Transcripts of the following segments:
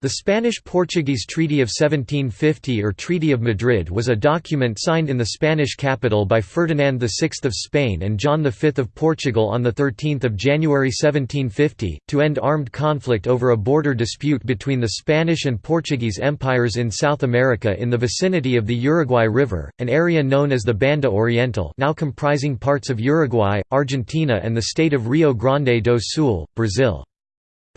The Spanish–Portuguese Treaty of 1750 or Treaty of Madrid was a document signed in the Spanish capital by Ferdinand VI of Spain and John V of Portugal on 13 January 1750, to end armed conflict over a border dispute between the Spanish and Portuguese empires in South America in the vicinity of the Uruguay River, an area known as the Banda Oriental now comprising parts of Uruguay, Argentina and the state of Rio Grande do Sul, Brazil.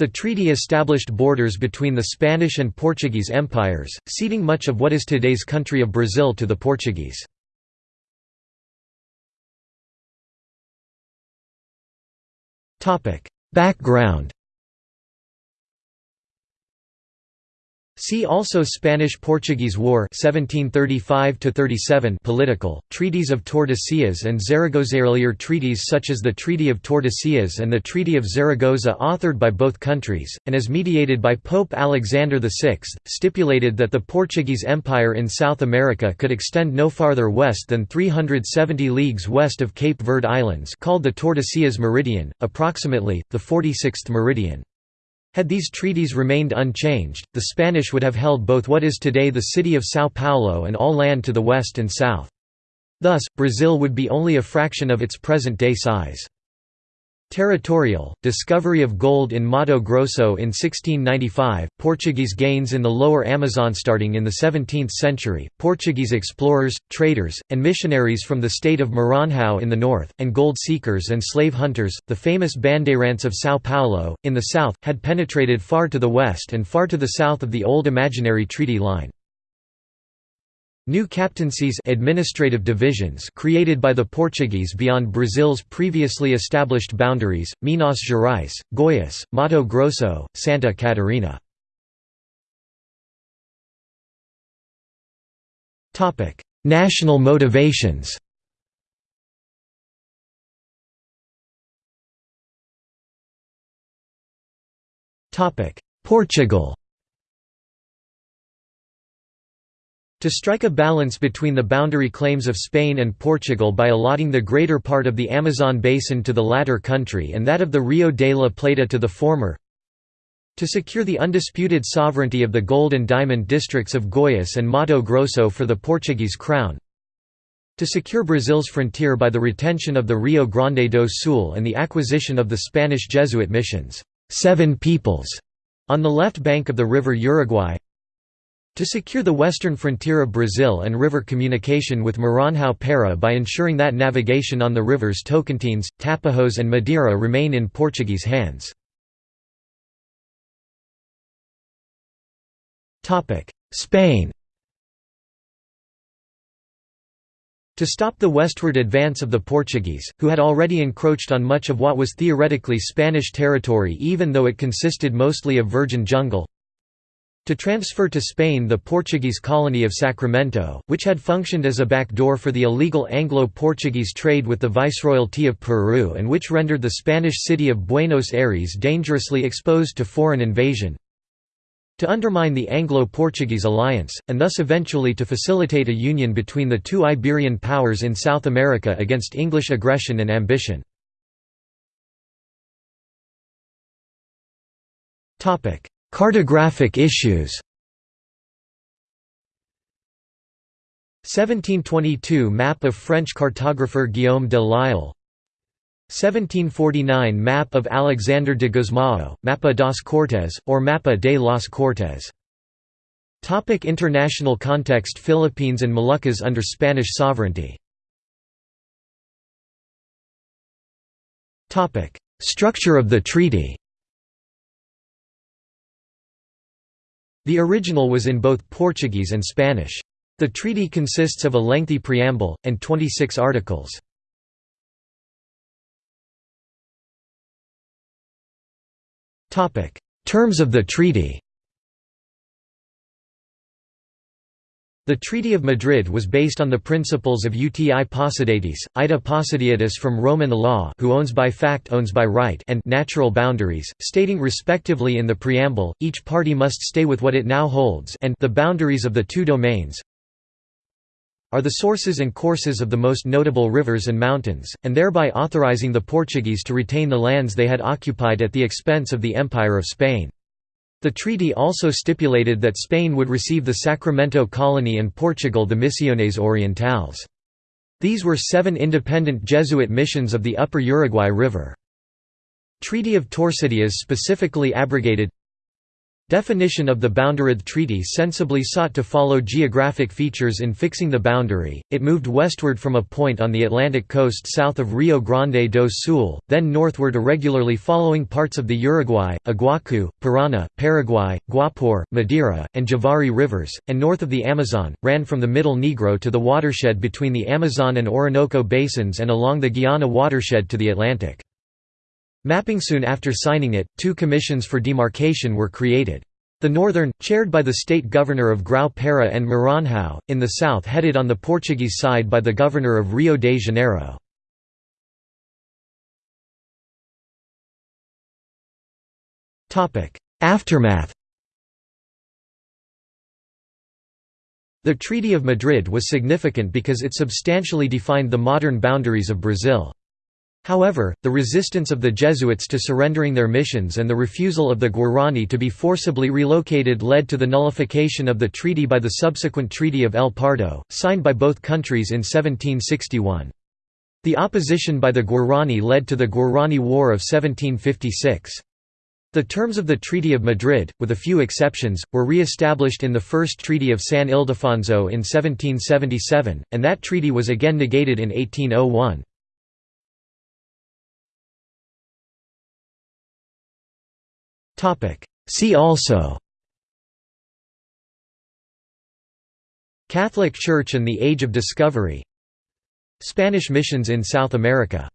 The treaty established borders between the Spanish and Portuguese empires, ceding much of what is today's country of Brazil to the Portuguese. Background See also Spanish–Portuguese War 1735 political, treaties of Tordesillas and Zaragoza. Earlier treaties such as the Treaty of Tordesillas and the Treaty of Zaragoza authored by both countries, and as mediated by Pope Alexander VI, stipulated that the Portuguese Empire in South America could extend no farther west than 370 leagues west of Cape Verde Islands called the Tordesillas Meridian, approximately, the 46th meridian. Had these treaties remained unchanged, the Spanish would have held both what is today the city of São Paulo and all land to the west and south. Thus, Brazil would be only a fraction of its present-day size. Territorial, discovery of gold in Mato Grosso in 1695, Portuguese gains in the lower Amazon starting in the 17th century, Portuguese explorers, traders, and missionaries from the state of Maranhão in the north, and gold seekers and slave hunters, the famous Bandeirantes of São Paulo, in the south, had penetrated far to the west and far to the south of the old imaginary treaty line. New captaincies administrative divisions created by the Portuguese beyond Brazil's previously established boundaries, Minas Gerais, Goiás, Mato Grosso, Santa Catarina. National motivations Portugal To strike a balance between the boundary claims of Spain and Portugal by allotting the greater part of the Amazon basin to the latter country and that of the Rio de la Plata to the former to secure the undisputed sovereignty of the gold and diamond districts of Goiás and Mato Grosso for the Portuguese crown to secure Brazil's frontier by the retention of the Rio Grande do Sul and the acquisition of the Spanish Jesuit missions, Seven Peoples, on the left bank of the river Uruguay to secure the western frontier of Brazil and river communication with Maranhão Para by ensuring that navigation on the rivers Tocantins, Tapajós and Madeira remain in Portuguese hands. Spain To stop the westward advance of the Portuguese, who had already encroached on much of what was theoretically Spanish territory even though it consisted mostly of virgin jungle, to transfer to Spain the Portuguese colony of Sacramento, which had functioned as a backdoor for the illegal Anglo-Portuguese trade with the Viceroyalty of Peru and which rendered the Spanish city of Buenos Aires dangerously exposed to foreign invasion. To undermine the Anglo-Portuguese alliance, and thus eventually to facilitate a union between the two Iberian powers in South America against English aggression and ambition. Cartographic issues. 1722 Map of French cartographer Guillaume de Lisle. 1749 Map of Alexander de Gusmão, Mapa das Cortes, or Mapa de las Cortes. Topic international context Philippines and Moluccas under Spanish sovereignty. Structure of the treaty The original was in both Portuguese and Spanish. The treaty consists of a lengthy preamble, and 26 articles. Terms of the treaty The Treaty of Madrid was based on the principles of uti possidetis, ita possideatis from Roman law who owns by fact owns by right and natural boundaries, stating respectively in the preamble, each party must stay with what it now holds and the boundaries of the two domains are the sources and courses of the most notable rivers and mountains, and thereby authorizing the Portuguese to retain the lands they had occupied at the expense of the Empire of Spain. The treaty also stipulated that Spain would receive the Sacramento colony and Portugal the Misiones Orientales. These were seven independent Jesuit missions of the upper Uruguay River. Treaty of Tordesillas specifically abrogated Definition of the Boundaride Treaty sensibly sought to follow geographic features in fixing the boundary, it moved westward from a point on the Atlantic coast south of Rio Grande do Sul, then northward irregularly following parts of the Uruguay, Iguacu, Parana, Paraguay, Guapore, Madeira, and Javari rivers, and north of the Amazon, ran from the Middle Negro to the watershed between the Amazon and Orinoco basins and along the Guiana watershed to the Atlantic. Mapping soon after signing it, two commissions for demarcation were created. The northern, chaired by the state governor of Grão-Pará and Maranhão, in the south headed on the Portuguese side by the governor of Rio de Janeiro. Aftermath The Treaty of Madrid was significant because it substantially defined the modern boundaries of Brazil. However, the resistance of the Jesuits to surrendering their missions and the refusal of the Guarani to be forcibly relocated led to the nullification of the treaty by the subsequent Treaty of El Pardo, signed by both countries in 1761. The opposition by the Guarani led to the Guarani War of 1756. The terms of the Treaty of Madrid, with a few exceptions, were re-established in the First Treaty of San Ildefonso in 1777, and that treaty was again negated in 1801. See also Catholic Church and the Age of Discovery Spanish missions in South America